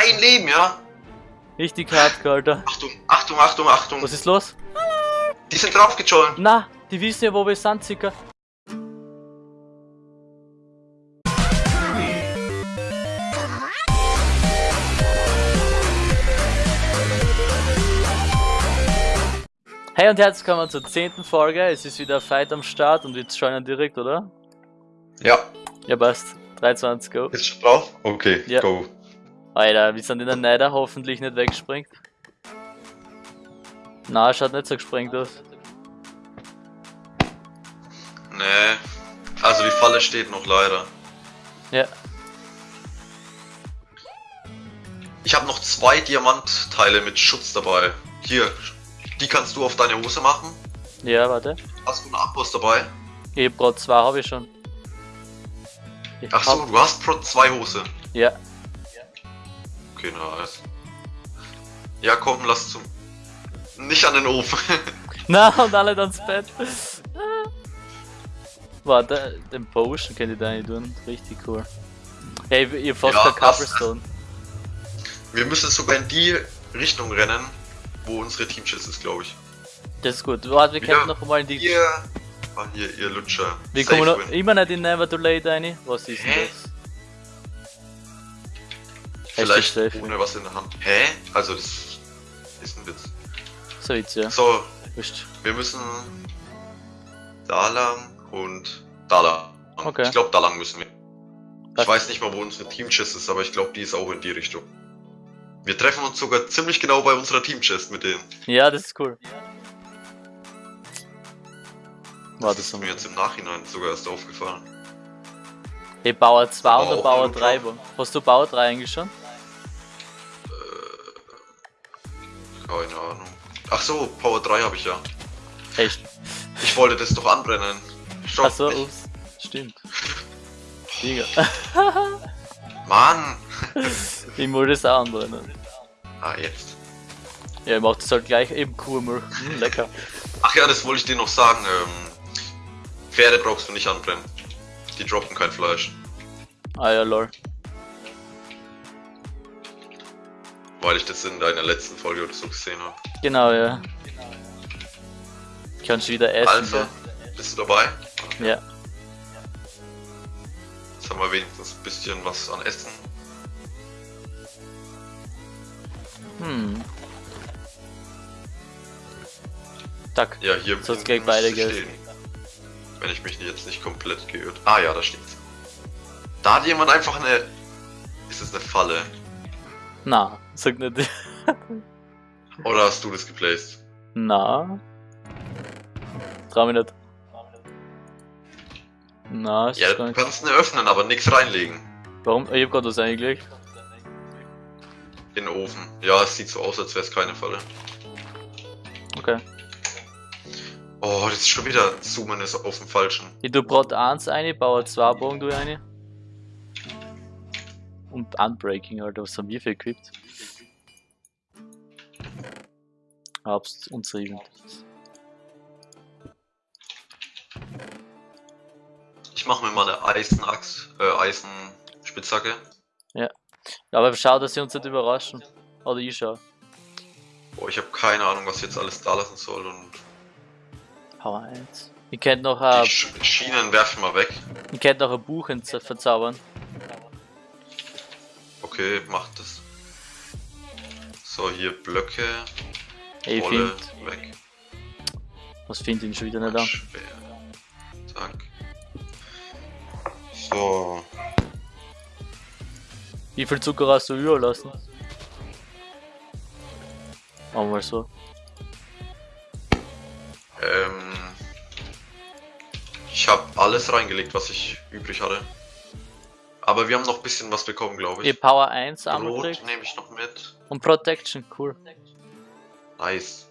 ein Leben, ja? Richtig hardcore, Alter. Achtung, Achtung, Achtung, Achtung. Was ist los? Die sind draufgejoint. Na, die wissen ja, wo wir sind, Zicker. Hey und herzlich willkommen zur zehnten Folge. Es ist wieder Fight am Start und wir joinen direkt, oder? Ja, Ja, passt. 23, go. ist schon drauf? Okay, Ja. go. Alter, wir sind in der Neider, hoffentlich nicht weggesprengt. Na, schaut nicht so gesprengt aus. Nee, also die Falle steht noch leider. Ja. Ich habe noch zwei Diamantteile mit Schutz dabei. Hier, die kannst du auf deine Hose machen. Ja, warte. Hast du einen Abboss dabei? Ich hab grad zwei, habe ich schon. Ich Ach so, hab- du hast Pro zwei Hose. Ja. Okay, nice. Ja, komm, lass zum. Nicht an den Ofen. Na, und alle dann ins Bett. Warte, den Potion könnt ihr da nicht tun. Richtig cool. Hey, ihr fast Ja, Cobblestone. Wir müssen sogar in die Richtung rennen, wo unsere Teamschiss ist, glaube ich. Das ist gut. Warte, wir Ja. könnten noch einmal in die. Ihr. Ah, hier, ihr Lutscher. Wir Safe kommen noch, immer nicht in Never Too Late rein. Was ist denn Hä? das? Vielleicht ohne was in der Hand. Hä? Also, das ist ein Witz. So jetzt, ja. So, wir müssen da lang und da lang. Okay. Ich glaube, da lang müssen wir. Ich weiß nicht mal, wo unsere Teamchest ist, aber ich glaube, die ist auch in die Richtung. Wir treffen uns sogar ziemlich genau bei unserer Teamchest mit denen. Ja, das ist cool. Das Warte ist mir jetzt im Nachhinein sogar erst aufgefallen. Hey, Bauer 2 Aber oder Bauer irgendwo. 3? wo- Hast du Bauer 3 eigentlich schon? Keine Ahnung. Ach so, Power 3 habe ich ja. Echt? Ich wollte das doch anbrennen. Stopp. Achso, nicht. ups. Stimmt. Digga. Mann! Ich wollte es auch anbrennen. Ah, jetzt. Ja, ich mach das halt gleich eben Kurmel. Hm, lecker. Ach ja, das wollte ich dir noch sagen. Ähm, Pferde brauchst du nicht anbrennen. Die droppen kein Fleisch. Ah ja, lol. Weil ich das in deiner letzten Folge oder so gesehen habe. Genau, ja. Kannst du wieder essen, Also, gell? bist du dabei? Ja. Jetzt haben wir wenigstens ein bisschen was an Essen. Hm. Tack. Ja, hier hinten gleich beide stehen. Wenn ich mich jetzt nicht komplett geirrt. Ah ja, da steht's. Da hat jemand einfach eine. Ist es eine Falle? Na, sag nicht. Oder hast du das geplaced? Na. Trau mich nicht. Na, ist Ja, du nicht. kannst eine öffnen, aber nichts reinlegen. Warum? Ich hab grad was eingelegt. In den Ofen. Ja, es sieht so aus, als wäre es keine Falle. Okay. Oh, das ist schon wieder Zoomen ist auf dem falschen. Ich tu Brot 1 eine, Bauer 2 Bogen du eine. Und Unbreaking, Alter, was haben wir für equipped? Hab's uns Event. Ich mache mir mal eine Eisenaxt, äh, Eisenspitzhacke. Aber schau, dass sie uns nicht überraschen. Oder ich schau. Boah, ich habe keine Ahnung, was ich jetzt alles da lassen soll und Power 1. Ich könnt noch ein, die Sch Schienen werfen wir weg. ich könnt noch ein Buch verzaubern. Okay, macht das. So, hier Blöcke, Ich Wolle, find, weg. was find ich schon wieder nicht an. Schwer. Zack. So, Wie viel Zucker hast du überlassen? Machen wir mal so. ähm. Ich habe alles reingelegt, was ich übrig hatte. Aber wir haben noch ein bisschen was bekommen, glaube Ich ich. Power 1 Brot angekriegt nehme ich noch mit. und Protection, cool. Nice.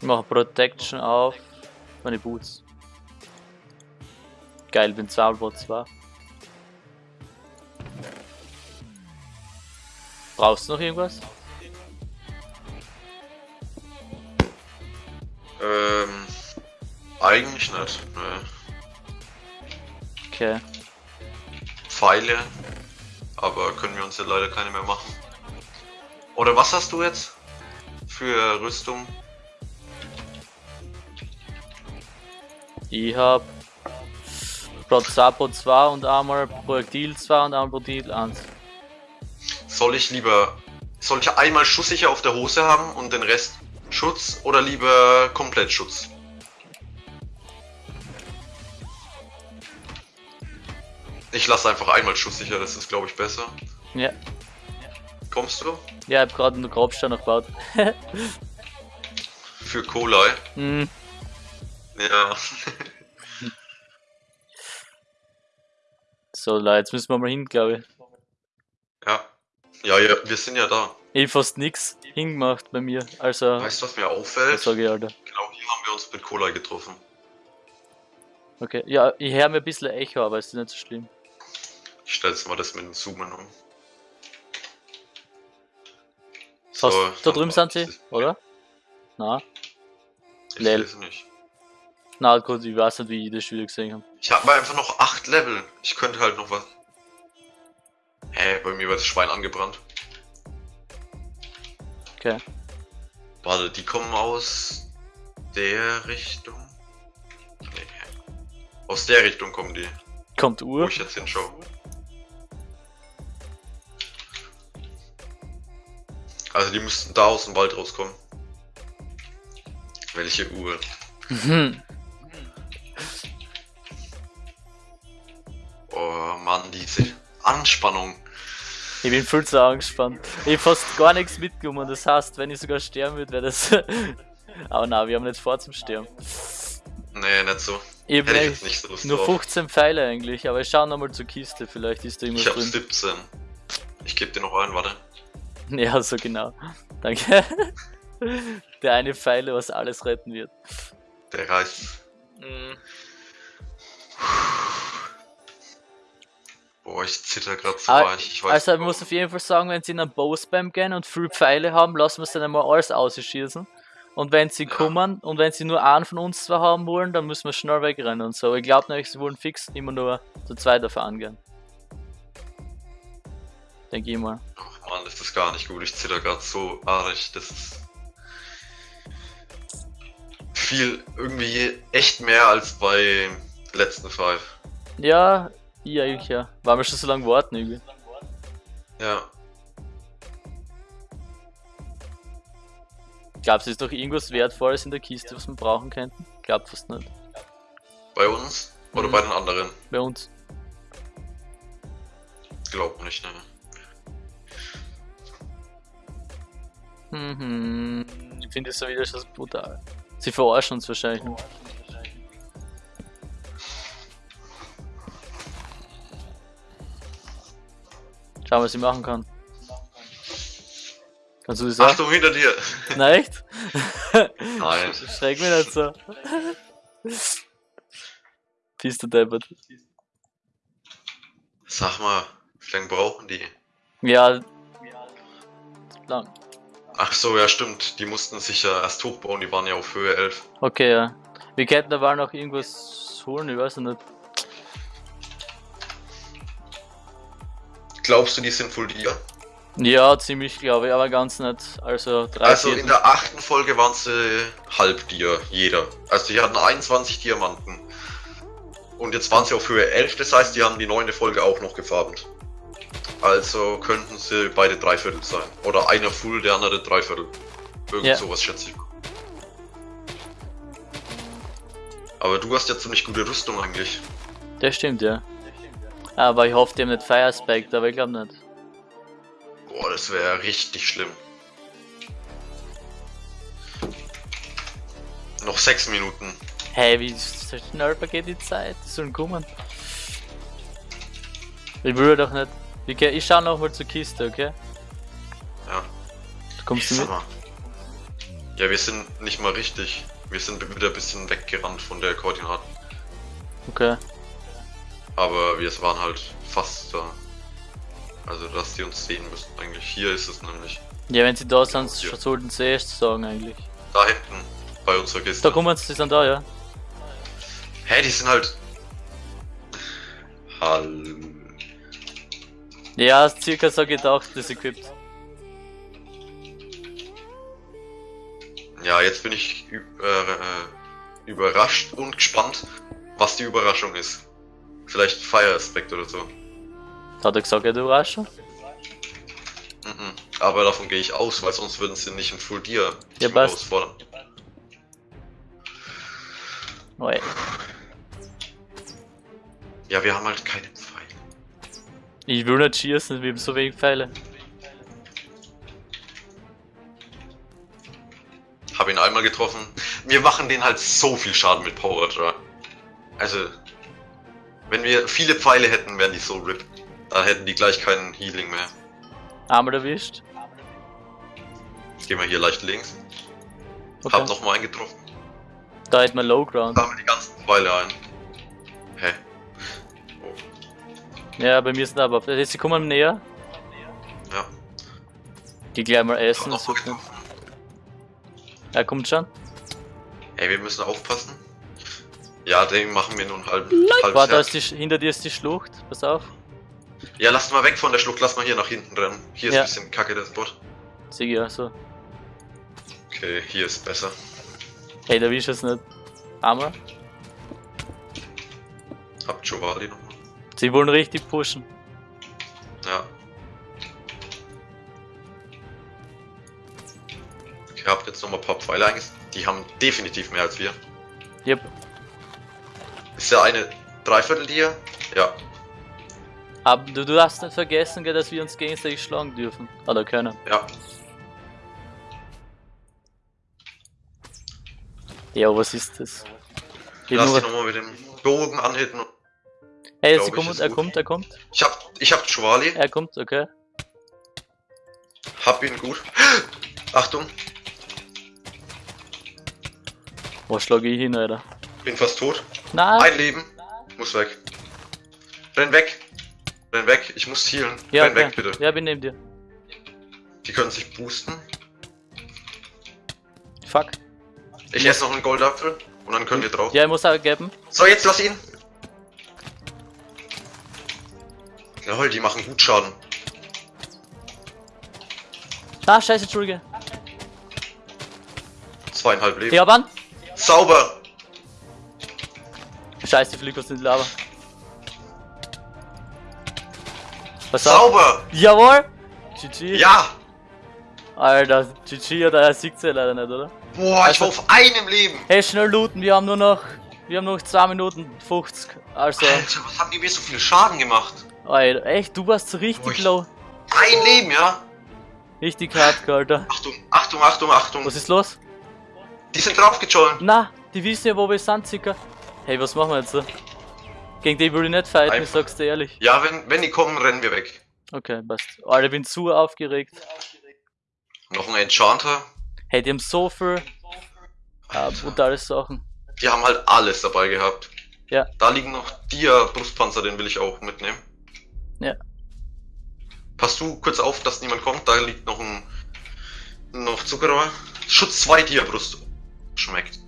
Ich mache Protection auf meine Boots. Geil, bin Zahlbot 2. Brauchst du noch irgendwas? Ähm, eigentlich nicht. Ne. Okay. Pfeile. Aber können wir uns ja leider keine mehr machen. Oder was hast du jetzt? Für Rüstung? Ich hab 2 Pro 2 und einmal Projektil 2 und einmal Projektil 1. Soll ich lieber. Soll ich einmal schusssicher auf der Hose haben und den Rest Schutz oder lieber komplett Schutz? Ich lasse einfach einmal schusssicher, das ist glaube ich besser. Ja. Kommst du? Ja, ich hab gerade einen Grabstein gebaut. Für Kolai. hm. Ja. So, Leute, jetzt müssen wir mal hin, glaube ich. ja. Ja, ja, wir sind ja da. Ich hab fast nix hingemacht bei mir. Also, Weißt du, was mir was auffällt? sag ich, Alter? Genau hier haben wir uns mit Kolai getroffen. Okay, ja, ich höre mir ein bisschen Echo, aber ist nicht so schlimm. Ich stelle jetzt mal das mit dem Zoomen um. Fast, da drüben war- sind sie, oder? Na, Ich Lel. weiß nicht. na gut, ich weiß nicht, wie ich das wieder gesehen habe. Ich habe einfach noch 8 Level. Ich könnte halt noch was. Hä, bei mir wird das Schwein angebrannt. Okay. Warte, die kommen aus der Richtung. Nee. Aus der Richtung kommen die, Kommt wo Uhr. ich jetzt hinschaue. Also die müssten da aus dem Wald rauskommen. Welche Uhr? Mhm. Oh Mann, diese Anspannung. Ich bin viel zu angespannt. Ich hab fast gar nichts mitgenommen. Das heißt, wenn ich sogar sterben würde, wäre das. Aber na, wir haben nicht vor zum Sterben. Nee, nicht so. Ich hab Hätte ich nicht so Lust nur drauf. 15 Pfeile eigentlich, aber ich schau nochmal zur Kiste, vielleicht ist da Ich irgendwas hab drin. 17. Ich geb dir noch einen, warte. Ja, so genau. Danke. Der eine Pfeile, was alles retten wird. Der reißt. Boah, ich zitter grad so Ah, weich. Ich weiß Also, ich muss auf jeden Fall sagen, wenn sie in einen Bow-Spam gehen und viel Pfeile haben, lassen wir es dann einmal alles ausschießen. Und wenn sie Ja. kommen und wenn sie nur einen von uns zwei haben wollen, dann müssen wir schnell wegrennen und so. Ich glaube nämlich, sie wollen fix immer nur zu zweit dafür angehen. Denke ich mal. Ach das ist gar nicht gut. Ich zitter grad so arg. Das ist viel, irgendwie echt mehr als bei letzten Five. Ja, ich eigentlich ja. Weil wir schon so lange warten irgendwie. Ja. Glaubst du, ist noch irgendwas Wertvolles in der Kiste, was wir brauchen könnten? Glaub fast nicht. Bei uns oder Mhm. bei den anderen? Bei uns. Glaub nicht, ne? Mhm. Ich finde es so wieder schon brutal. Sie verarschen uns wahrscheinlich nur. Schauen, was ich machen kann. Kannst du das auch? Achtung hinter dir! Nein, echt? Nein. Schreck mich nicht so. Bist du deppert. Sag mal, wie lange brauchen die? Ja. Lang. Ach so, ja stimmt. Die mussten sich ja erst hochbauen. Die waren ja auf Höhe 11. Okay, ja. Wir könnten aber noch irgendwas holen, ich weiß nicht. Glaubst du, die sind full dir? Ja, ziemlich glaube ich, aber ganz nicht. Also drei Also in der achten Folge waren sie halb dir, jeder. Also die hatten 21 Diamanten. Und jetzt waren sie auf Höhe 11, das heißt, die haben die neunte Folge auch noch gefarmt. Also könnten sie beide Dreiviertel sein. Oder einer Full, der andere Dreiviertel. Irgend Ja. sowas schätze ich. Aber du hast ja ziemlich gute Rüstung eigentlich. Das stimmt, ja. Aber ich hoffe, die haben nicht Fire Spike, aber ich glaube nicht. Boah, das wäre richtig schlimm. Noch sechs Minuten. Hey, wie schnell vergeht die Zeit? Die sollen kommen. Ich will doch nicht. Okay, ich schau noch mal zur Kiste, okay? Ja. Du kommst du Sag mit? mal. Ja, wir sind nicht mal richtig. Wir sind wieder ein bisschen weggerannt von der Koordinaten. Okay. Aber wir waren halt fast da. Also, dass die uns sehen müssen eigentlich. Hier ist es nämlich. Ja, wenn sie da sind, Ja. sollten sie erst sagen eigentlich. Da hinten. Bei unserer Kiste. Da kommen sie, sie sind da, ja. Hä, die sind halt. Hall. Ja, circa so gedacht, das equipped. Ja, jetzt bin ich ü- äh, äh, überrascht und gespannt, was die Überraschung ist. Vielleicht Fire Aspect oder so. Hat er gesagt, er Überraschung? Mhm. Aber davon gehe ich aus, weil sonst würden sie nicht im Full Gear Ja, passt. herausfordern. Oi. Ja, wir haben halt keine Pfeile. Ich will nicht schießen, wir haben so wenig Pfeile. Hab ihn einmal getroffen. Wir machen den halt so viel Schaden mit Power Draw. Also, wenn wir viele Pfeile hätten, wären die so RIP. Dann hätten die gleich keinen Healing mehr. Einmal erwischt. Jetzt gehen wir hier leicht links. Okay. Hab nochmal einen getroffen. Da hat man Low Ground. Sammel die ganzen Pfeile ein. Hä? Ja, bei mir sind aber. Sie kommen näher. Ja. Die gleich mal essen. Er kommt schon. Ey, wir müssen aufpassen. Ja, den machen wir nun halb. halb Warte, da ist die, hinter dir ist die Schlucht. Pass auf. Ja, lass mal weg von der Schlucht, lass mal hier nach hinten rennen. Hier ist Ja. ein bisschen kacke der Spot. Sieh ja so. Okay, hier ist besser. Hey, da wisch es nicht. Einmal. Hab Giovanni nochmal. Sie wollen richtig pushen. Ja. Ich hab jetzt nochmal ein paar Pfeile eingesetzt. Die haben definitiv mehr als wir. Yep. Ist ja eine Dreiviertel hier? Ja. Aber du, du darfst nicht vergessen, dass wir uns gegenseitig schlagen dürfen. Oder können. Ja. Ja, was ist das? Ich Lass dich nochmal mit dem Bogen anhitten. hey, sie ich, kommt, er gut. kommt, er kommt. Ich hab, ich hab Schwali. Er kommt, okay. Hab ihn gut. Achtung, Wo schlage ich hin, Alter? Bin fast tot. Nein! Ein Leben. Muss weg. Renn weg. Renn weg. Ich muss healen. ja, Renn okay. weg, bitte. Ja, bin neben dir. Die können sich boosten. Fuck. Ich esse noch einen Goldapfel und dann können wir drauf. Ja, ich muss auch geben. So, jetzt lass ihn. Jawohl, die machen gut Schaden. Ah, scheiße, Entschuldige. Zweieinhalb Leben. Hab an. Sauber. Scheiße, die in die Lava. Pass auf. Sauber. Jawohl! GG. Ja. Alter, GG, oder er sieht ja leider nicht, oder? Boah, ich Also- war auf einem Leben. Hey, schnell looten, wir haben nur noch. Wir haben noch 2 Minuten 50. Also, Alter, was haben die mir so viel Schaden gemacht? Alter, echt, du warst so richtig ich- low. Ein Leben, ja? Richtig hardcore, Alter. Achtung, Achtung, Achtung, Achtung. Was ist los? Die sind draufgejoint. Na, die wissen ja, wo wir sind, circa. Hey, was machen wir jetzt so? Gegen die will ich nicht fighten, ich Einfach. sag's dir ehrlich. Ja, wenn, wenn die kommen, rennen wir weg. Okay, passt. Alter, ich bin zu aufgeregt. Noch ein Enchanter. Hey, die haben so viel äh, brutale Sachen. Die haben halt alles dabei gehabt. Ja. Da liegen noch Dia-Brustpanzer, den will ich auch mitnehmen. Ja. Pass du kurz auf, dass niemand kommt. Da liegt noch ein noch Zuckerrohr. Schutz 2 Dia-Brust. Schmeckt.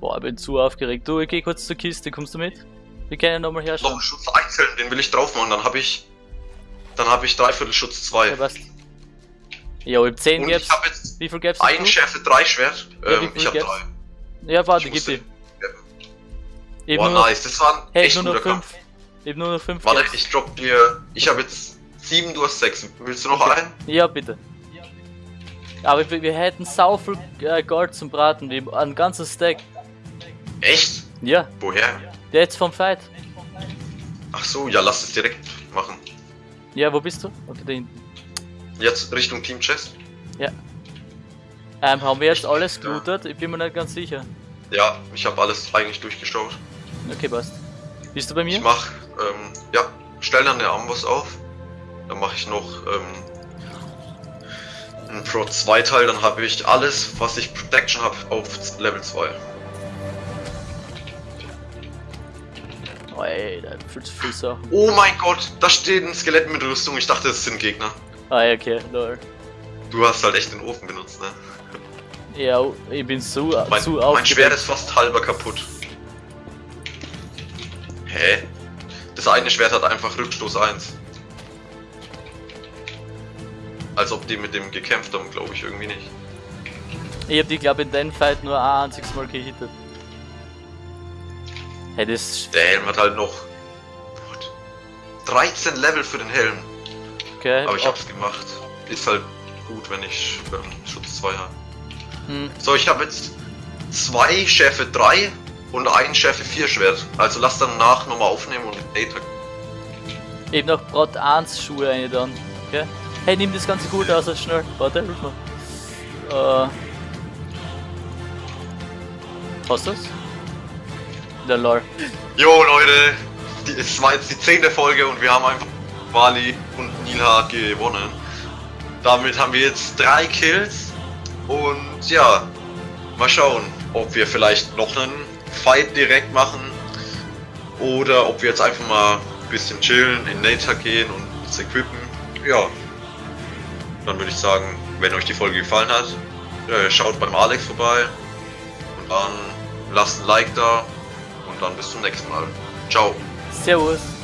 Boah, ich bin zu aufgeregt. Du, ich geh kurz zur Kiste, kommst du mit? Wir können nochmal Noch herschauen. ein Schutz einzeln, den will ich drauf machen. Dann habe ich. Dann habe ich dreiviertel Schutz 2. Ja, passt. Ja, ich hab 10 Und gab's. ich habe jetzt Wie viel gab's? ein Schärfe 3 Schwert. Ja, wie Ähm, ich gibt's? drei. Ja, warte, gib hab nur noch, nice. Das war ein hey, echt nur noch guter 5. Kampf. Ich hab nur noch 5 Warte, ich drop dir. Ich habe jetzt 7, du hast 6. Willst du noch Okay. einen? Ja, bitte. Aber wir, wir hätten sau viel äh, Gold zum Braten, wir, ein ganzes Stack. Echt? Ja, Woher? der jetzt vom Fight. Ach so, ja, lass es direkt machen. Ja, wo bist du? Okay, da hinten. Jetzt Richtung Team Chest. Ähm, haben wir jetzt alles Ja. gelootet? Ich bin mir nicht ganz sicher. Ja, ich habe alles eigentlich durchgeschaut. Okay, passt. Bist du bei Ich mir? mach, ähm, ja, stell dann der Amboss auf. Dann mache ich noch ähm, ein Pro 2 Teil, dann habe ich alles, was ich Protection habe, auf Level 2. Alter, viel zu viel Sachen. Oh mein Gott, da steht ein Skelett mit Rüstung. Ich dachte, es sind Gegner. Ah, ja, okay, lol. Du hast halt echt den Ofen benutzt, ne? Ja, ich bin so, Mein, zu mein. Schwert ist fast halber kaputt. Hä? Das eine Schwert hat einfach Rückstoß 1. Als ob die mit dem gekämpft haben, glaube ich irgendwie nicht. Ich hab die, glaube in den Fight nur ein einziges Mal gehittet. Das. Der Helm hat halt noch. What? 13 Level für den Helm. Okay. Aber ich hab's gemacht. Ist halt gut, wenn ich ähm, Schutz 2 habe. Hm. So, ich habe jetzt zwei Schärfe 3 und ein Schärfe 4 Schwert. Also lass dann nach nochmal aufnehmen und Data. Eben noch Brot 1 Schuhe eine dann. Okay? Hey, nimm das ganze gut aus, schnell. Warte, hilf mir. Äh. Hast du's? Der lol. Jo Leute, die, es war jetzt die zehnte Folge und wir haben einfach Wally und Nilha gewonnen. Damit haben wir jetzt drei Kills und ja, mal schauen, ob wir vielleicht noch einen Fight direkt machen oder ob wir jetzt einfach mal ein bisschen chillen, in Nature gehen und uns equippen. Ja, dann würde ich sagen, wenn euch die Folge gefallen hat, äh, schaut beim Alex vorbei und dann lasst ein Like da dann bis zum nächsten Mal. Ciao. Servus.